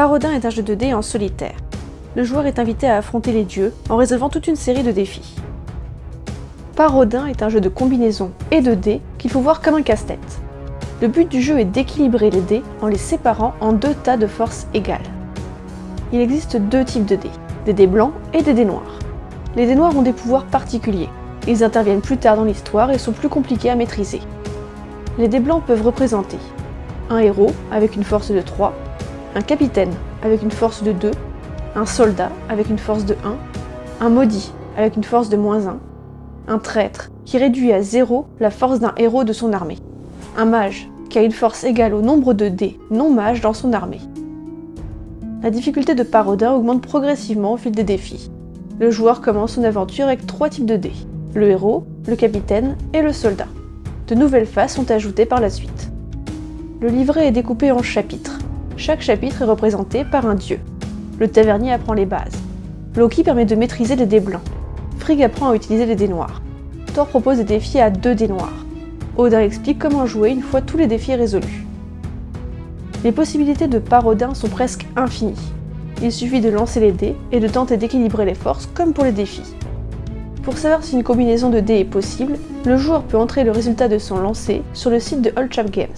Parodin est un jeu de dés en solitaire. Le joueur est invité à affronter les dieux en résolvant toute une série de défis. Parodin est un jeu de combinaison et de dés qu'il faut voir comme un casse-tête. Le but du jeu est d'équilibrer les dés en les séparant en deux tas de forces égales. Il existe deux types de dés, des dés blancs et des dés noirs. Les dés noirs ont des pouvoirs particuliers. Ils interviennent plus tard dans l'histoire et sont plus compliqués à maîtriser. Les dés blancs peuvent représenter un héros avec une force de 3, un capitaine avec une force de 2, un soldat avec une force de 1, un maudit avec une force de moins 1, un traître qui réduit à 0 la force d'un héros de son armée, un mage qui a une force égale au nombre de dés non-mages dans son armée. La difficulté de Parodin augmente progressivement au fil des défis. Le joueur commence son aventure avec trois types de dés, le héros, le capitaine et le soldat. De nouvelles phases sont ajoutées par la suite. Le livret est découpé en chapitres. Chaque chapitre est représenté par un dieu. Le tavernier apprend les bases. Loki permet de maîtriser les dés blancs. Frigg apprend à utiliser les dés noirs. Thor propose des défis à deux dés noirs. Odin explique comment jouer une fois tous les défis résolus. Les possibilités de Parodin sont presque infinies. Il suffit de lancer les dés et de tenter d'équilibrer les forces comme pour les défis. Pour savoir si une combinaison de dés est possible, le joueur peut entrer le résultat de son lancer sur le site de Old Chap Games.